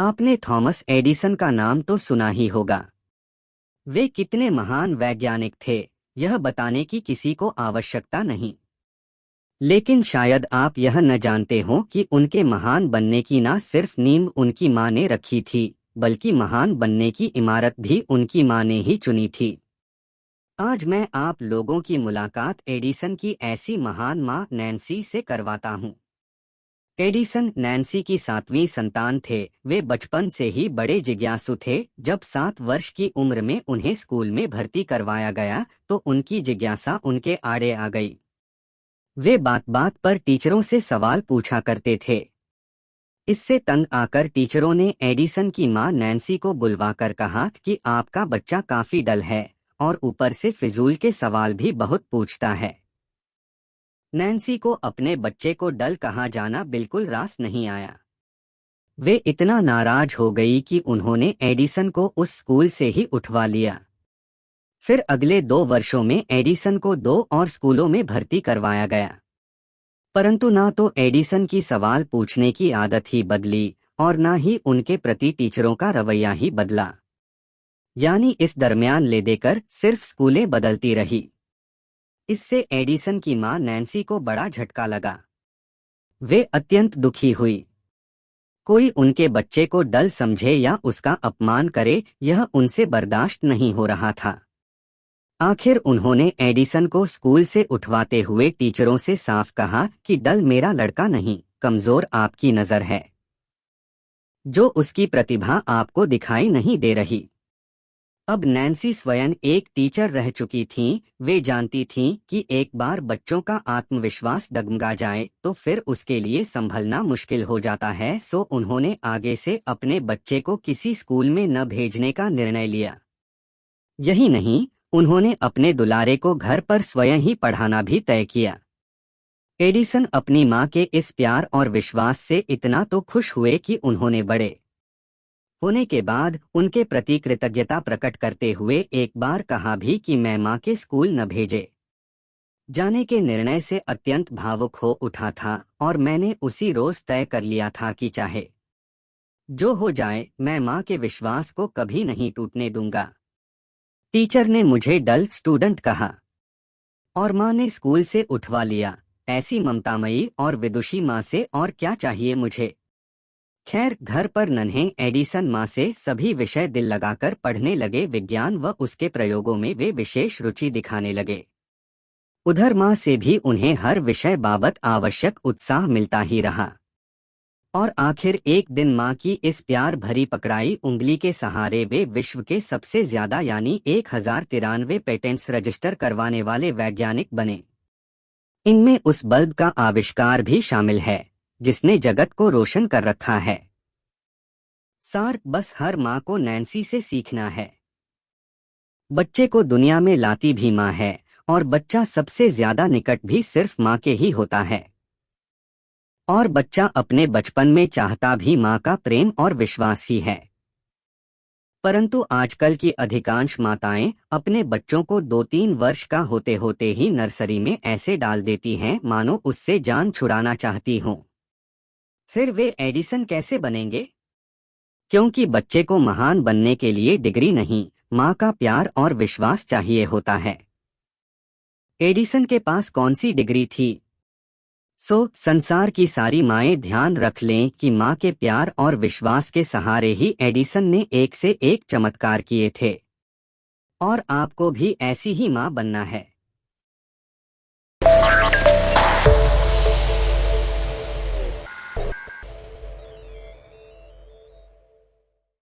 आपने Thomas Edison का नाम तो सुना ही होगा। वे कितने महान वैज्ञानिक थे, यह बताने की किसी को आवश्यकता नहीं। लेकिन शायद आप यह न जानते हो कि उनके महान बनने की ना सिर्फ़ नींव उनकी माँ ने रखी थी, बल्कि महान बनने की इमारत भी उनकी माँ ने ही चुनी थी। आज मैं आप लोगों की मुलाकात एडिसन की ऐसी महान माँ नैन्सी से करवाता हूँ। एडिसन, नैन्सी की सातवीं संतान थे। वे बचपन से ही बड़े जिज्ञासु थे। जब सात वर्ष की उम्र में उन्हें स्कूल में भर्ती करवाया गया तो उनकी जिज्ञासा उनके आड़े आ गई। वे बात बात पर टीचरों से सवाल पूछा करते थे। इससे तंग आकर टीचरों ने एडिसन की माँ नैन्सी को बुलवाकर कहा कि आपका बच्चा काफ़ी डल है, और ऊपर से फिजूल के सवाल भी बहुत पूछता है। नैन्सी को अपने बच्चे को डल कहा जाना बिल्कुल रास नहीं आया। वे इतना नाराज़ हो गई कि उन्होंने एडिसन को उस स्कूल से ही उठवा लिया। फिर अगले दो वर्षों में एडिसन को दो और स्कूलों में भर्ती करवाया गया। परंतु ना तो एडिसन की सवाल पूछने की आदत ही बदली और ना ही उनके प्रति टीचरों का रवैया ही बदला। यानी इस दरमियान ले देकर सिर्फ़ स्कूलें बदलती रही। इससे एडिसन की माँ नैन्सी को बड़ा झटका लगा। वे अत्यंत दुखी हुई। कोई उनके बच्चे को डल समझे या उसका अपमान करे, यह उनसे बर्दाश्त नहीं हो रहा था। आखिर उन्होंने एडिसन को स्कूल से उठवाते हुए टीचरों से साफ़ कहा कि डल मेरा लड़का नहीं, कमज़ोर आपकी नज़र है। जो उसकी प्रतिभा आपको दिखाई नहीं दे रही। अब नैन्सी स्वयं एक टीचर रह चुकी थीं, वे जानती थीं कि एक बार बच्चों का आत्मविश्वास डगमगा जाए तो फिर उसके लिए संभलना मुश्किल हो जाता है। सो उन्होंने आगे से अपने बच्चे को किसी स्कूल में न भेजने का निर्णय लिया। यही नहीं उन्होंने अपने दुलारे को घर पर स्वयं ही पढ़ाना भी तय किया। एडिसन अपनी माँ के इस प्यार और विश्वास से इतना तो खुश हुए कि उन्होंने बड़े होने के बाद उनके प्रति कृतज्ञता प्रकट करते हुए एक बार कहा भी कि मैं माँ के स्कूल न भेजे। जाने के निर्णय से अत्यंत भावुक हो उठा था और मैंने उसी रोज तय कर लिया था कि चाहे जो हो जाए, मैं माँ के विश्वास को कभी नहीं टूटने दूँगा। टीचर ने मुझे डल स्टूडेंट कहा और माँ ने स्कूल से उठवा लिया। ऐसी ममतामयी और विदुषी माँ से और क्या चाहिए मुझे? खैर, घर पर नन्हे एडिसन माँ से सभी विषय दिल लगाकर पढ़ने लगे विज्ञान व उसके प्रयोगों में वे विशेष रुचि दिखाने लगे। उधर माँ से भी उन्हें हर विषय बाबत आवश्यक उत्साह मिलता ही रहा। और आखिर एक दिन माँ की इस प्यार भरी पकड़ाई उंगली के सहारे वे विश्व के सबसे ज़्यादा यानी एक हज़ार तिरानवे पेटेंट्स रजिस्टर करवाने वाले वैज्ञानिक बने। इनमें उस बल्ब का आविष्कार भी शामिल है। जिसने जगत को रोशन कर रखा है। सार, बस हर माँ को नैन्सी से सीखना है। बच्चे को दुनिया में लाती भी माँ है, और बच्चा सबसे ज़्यादा निकट भी सिर्फ़ माँ के ही होता है। और बच्चा अपने बचपन में चाहता भी माँ का प्रेम और विश्वास ही है। परंतु आजकल की अधिकांश माताएँ अपने बच्चों को दो तीन वर्ष का होते होते ही नर्सरी में ऐसे डाल देती हैं, मानो उससे जान छुड़ाना चाहती हों। फिर वे एडिसन कैसे बनेंगे? क्योंकि बच्चे को महान बनने के लिए डिग्री नहीं, माँ का प्यार और विश्वास चाहिए होता है। एडिसन के पास कौन सी डिग्री थी? सो, संसार की सारी माएँ ध्यान रख लें कि माँ के प्यार और विश्वास के सहारे ही एडिसन ने एक से एक चमत्कार किए थे। और आपको भी ऐसी ही माँ बनना है।